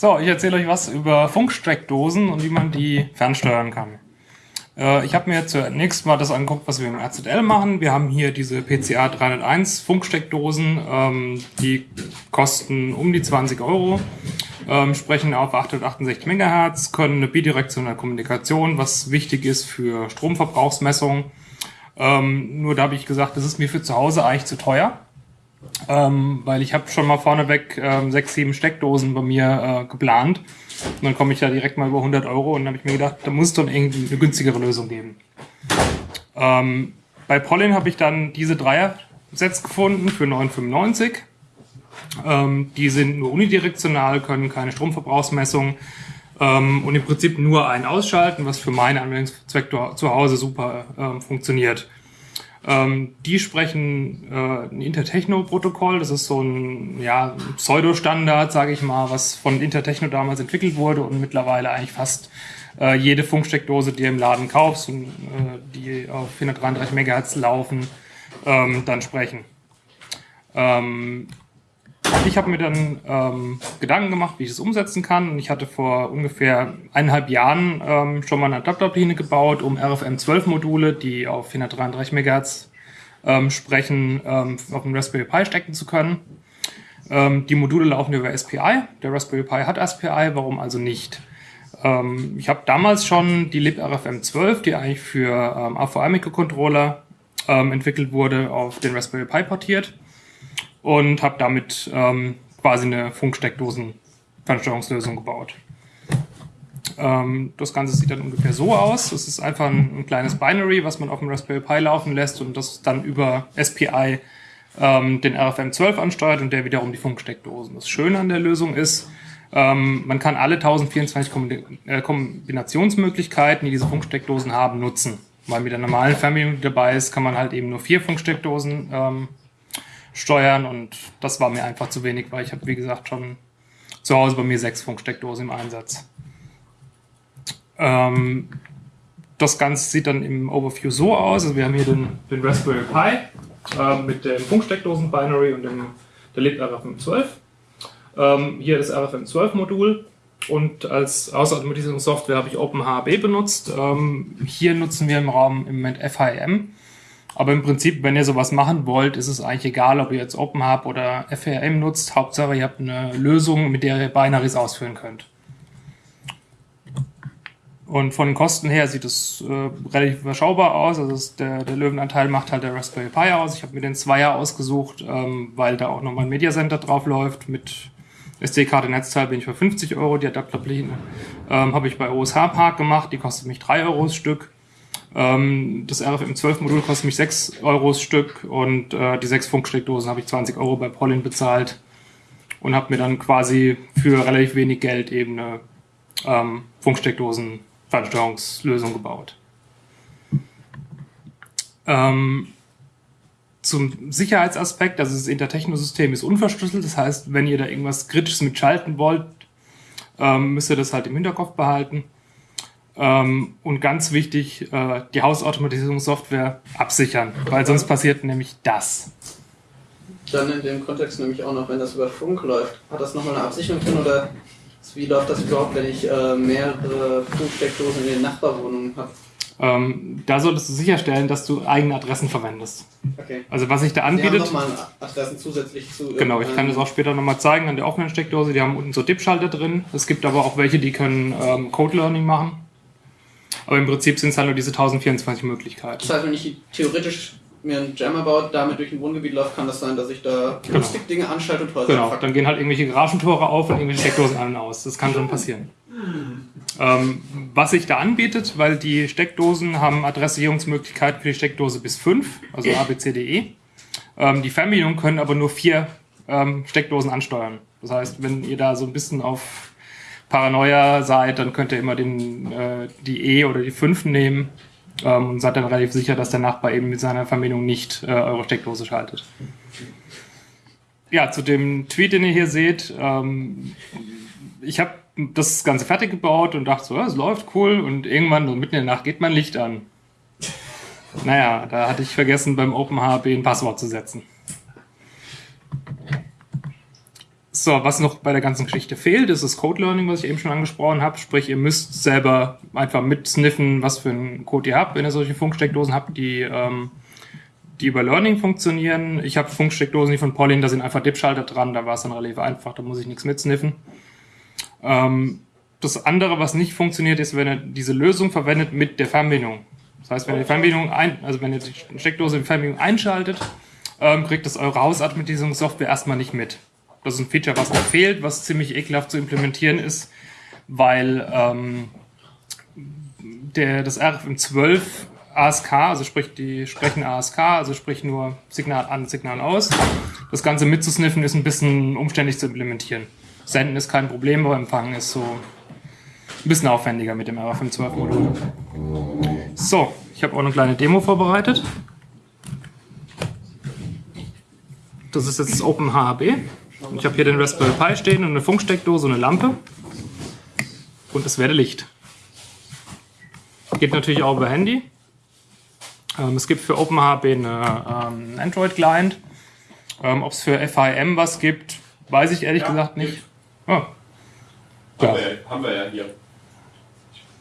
So, ich erzähle euch was über Funksteckdosen und wie man die fernsteuern kann. Äh, ich habe mir zunächst mal das angeguckt, was wir im RZL machen. Wir haben hier diese PCA 301 Funksteckdosen. Ähm, die kosten um die 20 Euro, ähm, sprechen auf 868 MHz, können eine bidirektionale Kommunikation, was wichtig ist für Stromverbrauchsmessungen. Ähm, nur da habe ich gesagt, das ist mir für zu Hause eigentlich zu teuer. Ähm, weil ich habe schon mal vorneweg ähm, sechs, sieben Steckdosen bei mir äh, geplant. Und dann komme ich da direkt mal über 100 Euro und dann habe ich mir gedacht, da muss es doch irgendwie eine günstigere Lösung geben. Ähm, bei Pollen habe ich dann diese Dreier-Sets gefunden für 9,95. Ähm, die sind nur unidirektional, können keine Stromverbrauchsmessung ähm, und im Prinzip nur ein Ausschalten, was für meinen Anwendungszweck zu Hause super ähm, funktioniert. Ähm, die sprechen äh, ein Intertechno-Protokoll. Das ist so ein ja, Pseudo-Standard, sage ich mal, was von Intertechno damals entwickelt wurde und mittlerweile eigentlich fast äh, jede Funksteckdose, die du im Laden kaufst und äh, die auf 433 MHz laufen, ähm, dann sprechen. Ähm, ich habe mir dann ähm, Gedanken gemacht, wie ich es umsetzen kann. Und ich hatte vor ungefähr eineinhalb Jahren ähm, schon mal eine Adapterpläne gebaut, um RFM12-Module, die auf 433 MHz ähm, sprechen, ähm, auf dem Raspberry Pi stecken zu können. Ähm, die Module laufen über SPI. Der Raspberry Pi hat SPI, warum also nicht? Ähm, ich habe damals schon die LibRFM12, die eigentlich für AVI-Mikrocontroller entwickelt wurde, auf den Raspberry Pi portiert und habe damit ähm, quasi eine Funksteckdosen-Fernsteuerungslösung gebaut. Ähm, das Ganze sieht dann ungefähr so aus. Es ist einfach ein, ein, kleines Binary, was man auf dem Raspberry Pi laufen lässt und das dann über SPI ähm, den RFM12 ansteuert und der wiederum die Funksteckdosen. Das Schöne an der Lösung ist, ähm, man kann alle 1024 äh, Kombinationsmöglichkeiten, die diese Funksteckdosen haben, nutzen. Weil mit der normalen Fernbedienung, die dabei ist, kann man halt eben nur vier Funksteckdosen ähm, steuern und das war mir einfach zu wenig, weil ich habe, wie gesagt, schon zu Hause bei mir sechs Funksteckdosen im Einsatz. Ähm, das Ganze sieht dann im Overview so aus. Also wir haben hier den, den Raspberry Pi äh, mit dem Funksteckdosen-Binary und dem, der lebt RFM12. Ähm, hier das RFM12-Modul und als Ausautomatisierungssoftware habe ich OpenHB benutzt. Ähm, hier nutzen wir im Raum im Moment FHM. Aber im Prinzip, wenn ihr sowas machen wollt, ist es eigentlich egal, ob ihr jetzt OpenHub oder FRM nutzt. Hauptsache, ihr habt eine Lösung, mit der ihr Binaries ausführen könnt. Und von den Kosten her sieht es äh, relativ überschaubar aus. Also der, der Löwenanteil macht halt der Raspberry Pi aus. Ich habe mir den Zweier ausgesucht, ähm, weil da auch nochmal ein Media Center drauf läuft. Mit SD-Karte Netzteil bin ich für 50 Euro. Die Adapterpläne ähm, habe ich bei OSH Park gemacht. Die kostet mich 3 Euro das Stück. Ähm, das RFM12-Modul kostet mich 6 Euro das Stück und äh, die sechs Funksteckdosen habe ich 20 Euro bei Pollen bezahlt und habe mir dann quasi für relativ wenig Geld eben eine ähm, Funksteckdosen-Fernsteuerungslösung gebaut. Ähm, zum Sicherheitsaspekt, also das Intertechno-System ist unverschlüsselt, das heißt, wenn ihr da irgendwas Kritisches mitschalten wollt, ähm, müsst ihr das halt im Hinterkopf behalten. Ähm, und ganz wichtig, äh, die Hausautomatisierungssoftware absichern, weil sonst passiert nämlich das. Dann in dem Kontext nämlich auch noch, wenn das über Funk läuft, hat das nochmal eine Absicherung drin oder wie läuft das überhaupt, wenn ich äh, mehrere Funksteckdosen in den Nachbarwohnungen habe? Ähm, da solltest du sicherstellen, dass du eigene Adressen verwendest. Okay. Also was sich da anbietet. Die haben nochmal Adressen zusätzlich zu. Genau, ich kann das auch später nochmal zeigen an der offenen Steckdose. Die haben unten so Dip-Schalter drin. Es gibt aber auch welche, die können ähm, Code Learning machen. Aber im Prinzip sind es halt nur diese 1024 Möglichkeiten. Das heißt, wenn ich theoretisch mir einen Jammer baut, damit durch ein Wohngebiet läuft, kann das sein, dass ich da genau. Dinge anschalte und Häuser Genau, dann gehen halt irgendwelche Garagentore auf und irgendwelche Steckdosen an und aus. Das kann schon passieren. Ähm, was sich da anbietet, weil die Steckdosen haben Adressierungsmöglichkeiten für die Steckdose bis 5, also ABCDE. Ähm, die Fernbedienungen können aber nur vier ähm, Steckdosen ansteuern. Das heißt, wenn ihr da so ein bisschen auf Paranoia seid, dann könnt ihr immer den, äh, die E oder die 5 nehmen ähm, und seid dann relativ sicher, dass der Nachbar eben mit seiner Verbindung nicht äh, eure Steckdose schaltet. Ja, zu dem Tweet, den ihr hier seht, ähm, ich habe das Ganze fertig gebaut und dachte so, ja, es läuft cool und irgendwann so mitten in der Nacht geht mein Licht an. Naja, da hatte ich vergessen, beim OpenHB ein Passwort zu setzen. So, was noch bei der ganzen Geschichte fehlt, ist das Code Learning, was ich eben schon angesprochen habe. Sprich, ihr müsst selber einfach mitsniffen, was für einen Code ihr habt, wenn ihr solche Funksteckdosen habt, die, ähm, die über Learning funktionieren. Ich habe Funksteckdosen, die von Pauline, da sind einfach Dip-Schalter dran, da war es dann relativ einfach, da muss ich nichts mitsniffen. Ähm, das andere, was nicht funktioniert, ist, wenn ihr diese Lösung verwendet mit der Fernbedienung. Das heißt, wenn ihr die Fernbedienung ein, also wenn ihr die Steckdose in Fernbedienung einschaltet, ähm, kriegt das eure Hausautomatisierungssoftware erstmal nicht mit. Das ist ein Feature, was noch fehlt, was ziemlich ekelhaft zu implementieren ist, weil ähm, der, das RFM12 ASK, also sprich die sprechen ASK, also sprich nur Signal an, Signal aus. Das Ganze mitzusniffen ist ein bisschen umständlich zu implementieren. Senden ist kein Problem, aber Empfangen ist so ein bisschen aufwendiger mit dem RFM12-Modul. So, ich habe auch eine kleine Demo vorbereitet. Das ist jetzt das OpenHAB. Ich habe hier den Raspberry Pi stehen und eine Funksteckdose und eine Lampe. Und es werde Licht. Geht natürlich auch über Handy. Ähm, es gibt für OpenHB eine ähm, Android-Client. Ähm, Ob es für FIM was gibt, weiß ich ehrlich Ja, gesagt nicht. Oh. Haben, Ja. wir, ja- haben wir ja hier.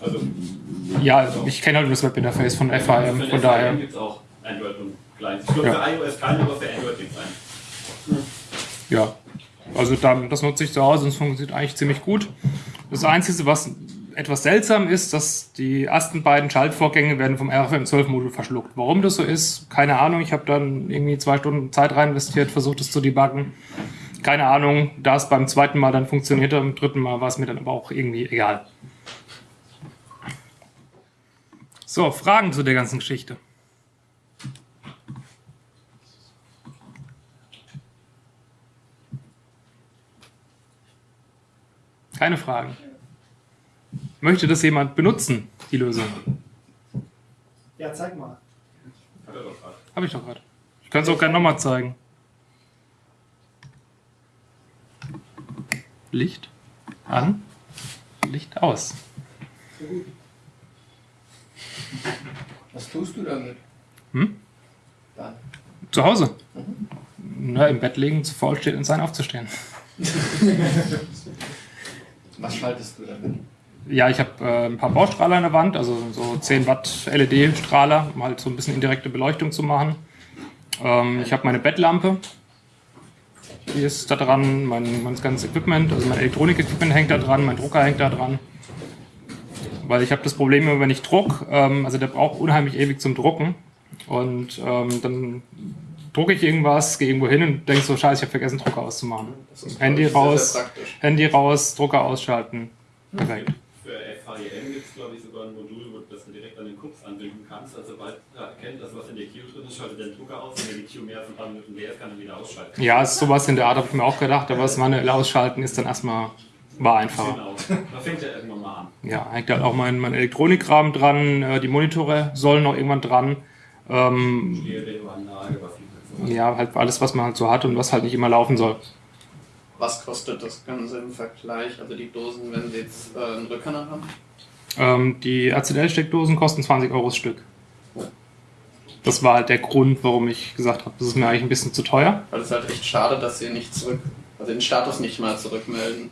Also, Ja, ich kenne halt nur das Webinterface von FIM, für von daher. gibt es auch Android und Clients. Ich glaube, Ja. für iOS keine, aber für Android gibt es einen. Ja, also dann, das nutze ich zu Hause und es funktioniert eigentlich ziemlich gut. Das Einzige, was etwas seltsam ist, dass die ersten beiden Schaltvorgänge werden vom RFM12-Modul verschluckt. Warum das so ist, keine Ahnung. Ich habe dann irgendwie zwei Stunden Zeit rein investiert, versucht es zu debuggen. Keine Ahnung, da es beim zweiten Mal dann funktionierte, beim dritten Mal war es mir dann aber auch irgendwie egal. So, Fragen zu der ganzen Geschichte. Keine Fragen. Möchte das jemand benutzen, die Lösung? Ja, zeig mal. Hat er doch gerade. Habe ich doch gerade. Ich kann es auch gerne nochmal zeigen. Licht an, Licht aus. Was tust du damit? Hm? Dann. Zu Hause. Na, im Bett liegen, zu faul steht und sein aufzustehen. Was schaltest du damit? Ja, ich habe äh, ein paar Baustrahler an der Wand, also so 10 Watt LED-Strahler, um halt so ein bisschen indirekte Beleuchtung zu machen. Ähm, ich habe meine Bettlampe, die ist da dran, mein, mein ganzes Equipment, also mein Elektronik-Equipment hängt da dran, mein Drucker hängt da dran. Weil ich habe das Problem immer, wenn ich druck, ähm, also der braucht unheimlich ewig zum Drucken. Und ähm, dann drucke ich irgendwas, gehe irgendwo hin und denke so, scheiße, ich habe vergessen, Drucker auszumachen. Handy sehr, raus. sehr praktisch. Handy raus, Drucker ausschalten. Perfekt. Für FHEM gibt es, glaube ich, sogar ein Modul, wo du das direkt an den Cooks anbinden kannst. Also, sobald er erkennt, dass was in der Queue drin ist, schaltet der Drucker aus. Und wenn die Queue mehr als ein paar Minuten leer ist, kann er wieder ausschalten. Ja, ist sowas in der Art habe ich mir auch gedacht, aber das manuell ausschalten ist dann erstmal war einfacher. Genau. Da fängt er irgendwann mal an. Ja, hängt halt auch mein, mein Elektronikrahmen dran, äh, die Monitore sollen noch irgendwann dran. Ähm, Stereoanlage, ja, halt alles, was man halt so hat und was halt nicht immer laufen soll. Was kostet das Ganze im Vergleich? Also die Dosen, wenn sie jetzt äh, einen Rückkanal haben? Ähm, die RCL-Steckdosen kosten 20 Euro das Stück. Das war halt der Grund, warum ich gesagt habe, das ist mir eigentlich ein bisschen zu teuer. Weil es halt echt schade, dass sie nicht zurück, also den Status nicht mal zurückmelden.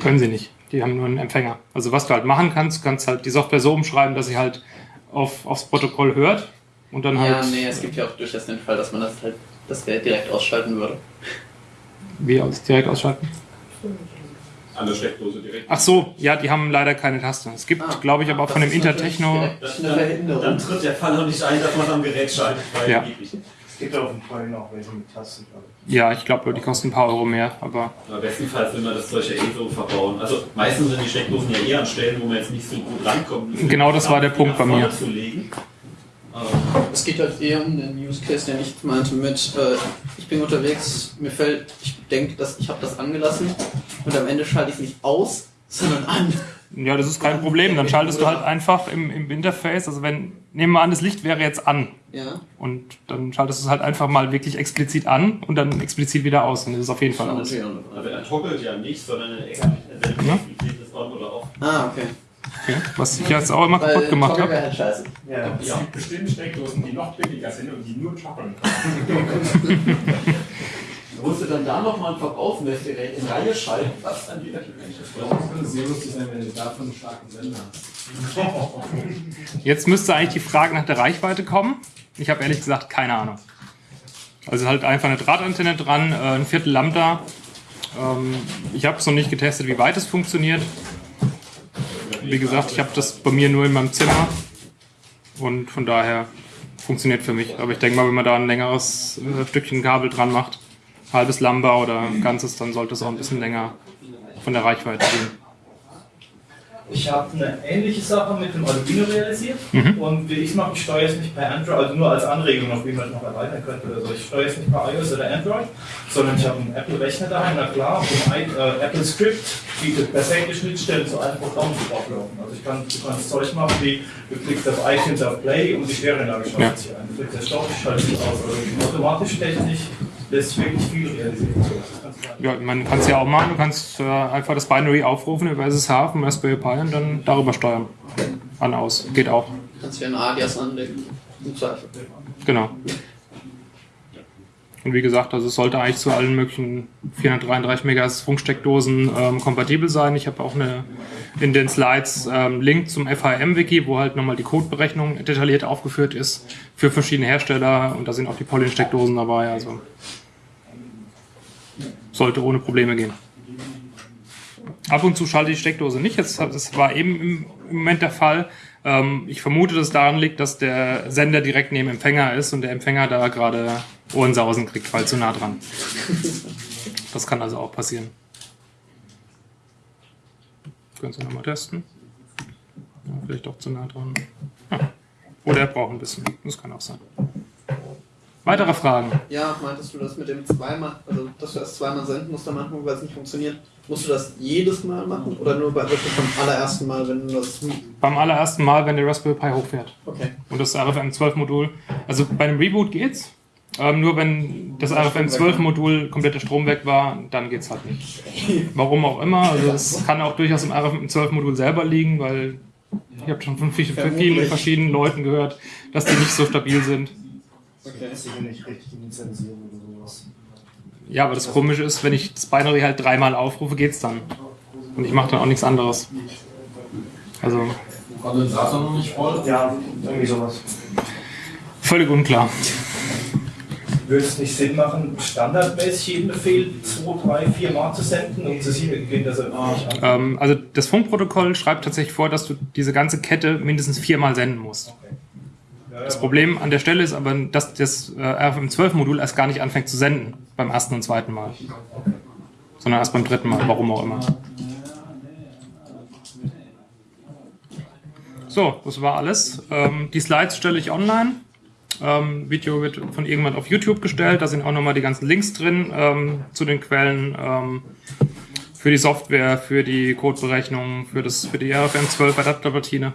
Können sie nicht. Die haben nur einen Empfänger. Also was du halt machen kannst, du kannst halt die Software so umschreiben, dass sie halt auf, aufs Protokoll hört und dann halt. Ja, nee, es gibt ja auch durchaus den Fall, dass man das halt das Gerät direkt ausschalten würde. Wie aus, direkt ausschalten? An der Steckdose direkt. Ach so, ja, die haben leider keine Taste. Es gibt, Ah, glaube ich, aber auch von dem das ist natürlich Intertechno. dann, Verhinderung. dann tritt der Fall noch nicht ein, dass man am Gerät schaltet, weil Ja. Es gibt auf dem Coin auch welche mit Tasten, glaube ich. Ja, ich glaube, die kosten ein paar Euro mehr, aber Aber bestenfalls will man das Zeug ja eh so verbauen. Also meistens sind die Steckdosen ja eher an Stellen, wo man jetzt nicht so gut rankommt. Genau das war der Punkt bei mir. Zu legen. Es geht halt eher um den Use Case, den ich meinte mit, äh, ich bin unterwegs, mir fällt, ich denke, dass ich habe das angelassen und am Ende schalte ich es nicht aus, sondern an. ja, das ist kein Problem. Dann schaltest du halt einfach im, im Interface, also wenn, nehmen wir an, das Licht wäre jetzt an Ja, und dann schaltest du es halt einfach mal wirklich explizit an und dann explizit wieder aus und das ist auf jeden Fall aus. Also er toggelt ja nicht, sondern er Ja. ist on oder off. Ah, okay. Okay. Was ich jetzt auch immer kaputt Weil gemacht Toggle habe. halt scheiße. Ja. Es gibt bestimmt Steckdosen, die noch billiger sind und die nur toggeln können. musst du dann da nochmal ein Verbrauchsmessgerät in Reihe schalten, was dann wieder es könnte sehr lustig sein, wenn du davon einen starken Sender hast. Jetzt müsste eigentlich die Frage nach der Reichweite kommen. Ich habe ehrlich gesagt keine Ahnung. Also halt einfach eine Drahtantenne dran, äh, ein Viertel Lambda. Ähm, ich habe es noch nicht getestet, wie weit es funktioniert. Wie gesagt, ich habe das bei mir nur in meinem Zimmer und von daher funktioniert für mich. Aber ich denke mal, wenn man da ein längeres äh, Stückchen Kabel dran macht, halbes Lambda oder ganzes, dann sollte es auch ein bisschen länger von der Reichweite gehen. Ich habe eine ähnliche Sache mit dem Arduino realisiert Mhm. und wie ich es mache, ich steuere es nicht per Android, also nur als Anregung noch, wie man es noch erweitern könnte oder so. Ich steuere es nicht per iOS oder Android, sondern ich habe einen Apple-Rechner daheim, na klar, und ein äh, Apple Script bietet perfekte Schnittstellen zu allen Programmen zu ablaufen. Also ich kann, du kannst Zeug machen wie, du klickst auf iTunes auf Play und die Stereoanlage schaltet Ja. sich ein. Du klickst auf Stopp, schaltet sich aus. Also automatisch technisch lässt sich wirklich viel realisieren. Ja, man kann es ja auch machen. Du kannst äh, einfach das Binary aufrufen über SSH vom Raspberry Pi und dann darüber steuern. An, aus. Geht auch. Kannst du ja ein Alias anlegen. Im Zweifel. Genau. Und wie gesagt, also es sollte eigentlich zu allen möglichen 433 MHz Funksteckdosen ähm, kompatibel sein. Ich habe auch eine in den Slides ähm, Link zum FHM-Wiki, wo halt nochmal die Codeberechnung detailliert aufgeführt ist für verschiedene Hersteller und da sind auch die Polyn-Steckdosen dabei. Also sollte ohne Probleme gehen. Ab und zu schalte die Steckdose nicht. Das war eben im Moment der Fall. Ähm, ich vermute, dass es daran liegt, dass der Sender direkt neben dem Empfänger ist und der Empfänger da gerade Ohrensausen kriegt, weil zu nah dran. Das kann also auch passieren. Können Sie nochmal testen? Ja, vielleicht doch zu nah dran. Ja. Oder er braucht ein bisschen. Das kann auch sein. Weitere Fragen? Ja, meintest du das mit dem zweimal, also dass du das zweimal senden musst am Anfang, weil es nicht funktioniert? Musst du das jedes Mal machen oder nur bei wirklich beim allerersten Mal, wenn du das. Beim allerersten Mal, wenn der Raspberry Pi hochfährt. Okay. Und das RFM12-Modul, also bei einem Reboot geht's. Ähm, nur wenn das RFM12-Modul kompletter Strom weg war, dann geht's halt nicht. Warum auch immer. Also es kann auch durchaus im RFM12-Modul selber liegen, weil ich habe schon von vielen, vielen verschiedenen Leuten gehört, dass die nicht so stabil sind. Okay. Nicht richtig oder sowas. Ja, aber das Komische ist, wenn ich das Binary halt dreimal aufrufe, geht's dann. Und ich mache dann auch nichts anderes. Also Kondensator noch nicht voll? Ja, irgendwie sowas. völlig unklar. Würde es nicht Sinn machen, standardmäßig jeden Befehl 2, 3, 4 Mal zu senden, um zu sichergehen, dass er nicht an? Ähm, also das Funkprotokoll schreibt tatsächlich vor, dass du diese ganze Kette mindestens viermal senden musst. Ja, Das. Problem an der Stelle ist aber, dass das äh, RFM12-Modul erst gar nicht anfängt zu senden beim ersten und zweiten Mal. Sondern erst beim dritten Mal, warum auch immer. So, das war alles. Ähm, die Slides stelle ich online. Ähm, Video wird von irgendwann auf YouTube gestellt. Da sind auch nochmal die ganzen Links drin ähm, zu den Quellen ähm, für die Software, für die Codeberechnung, für, das, für die RFM12 Adapterplatine.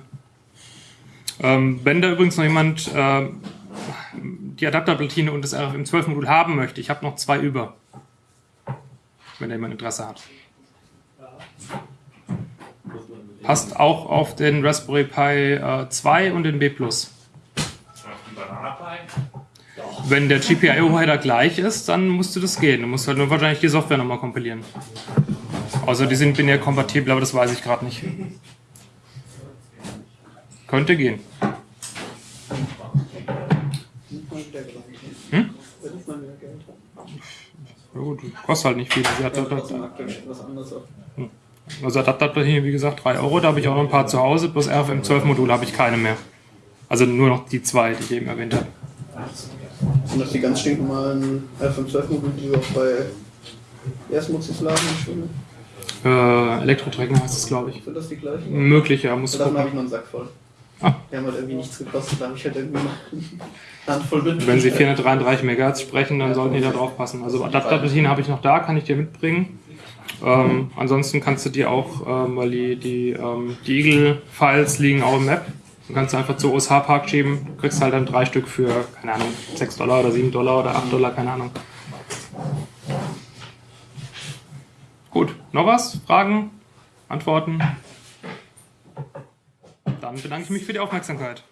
Ähm, wenn da übrigens noch jemand ähm, die Adapterplatine und das RFM12-Modul haben möchte, ich habe noch zwei über. Wenn da jemand Interesse hat. Passt auch auf den Raspberry Pi äh, 2 und den B+. Wenn der GPIO-Header gleich ist, dann musste das gehen. Du musst halt nur wahrscheinlich die Software nochmal kompilieren. Außer die sind binär kompatibel, aber das weiß ich gerade nicht. Könnte gehen. Hm? Ja gut, kostet halt nicht viel. Sie hat was anderes auf. Also Adapterplatine, wie gesagt, 3 Euro. Da habe ich auch noch ein paar zu Hause. Bloß RFM12-Modul habe ich keine mehr. Also nur noch die zwei, die ich eben erwähnt habe. Sind das die ganz stinknormalen FM12-Module, die wir auch bei Erstmutzis laden? Äh, Elektrotrecken heißt es, glaube ich. Sind das die gleichen? Möglich, ja, muss Davon habe ich noch einen Sack voll. Die haben halt irgendwie nichts gekostet, da habe ich halt irgendwie mal eine Handvoll mit. Wenn Sie 433 MHz sprechen, dann sollten die da drauf passen. Also Adapterplatine habe ich noch da, kann ich dir mitbringen. Ähm, ansonsten kannst du dir auch, ähm, weil die, die, ähm, die Eagle-Files liegen auch im Map, du kannst du einfach zu OSH Park schieben, du kriegst halt dann drei Stück für, keine Ahnung, 6 Dollar oder 7 Dollar oder 8 Dollar, keine Ahnung. Gut, noch was? Fragen? Antworten? Dann bedanke ich mich für die Aufmerksamkeit.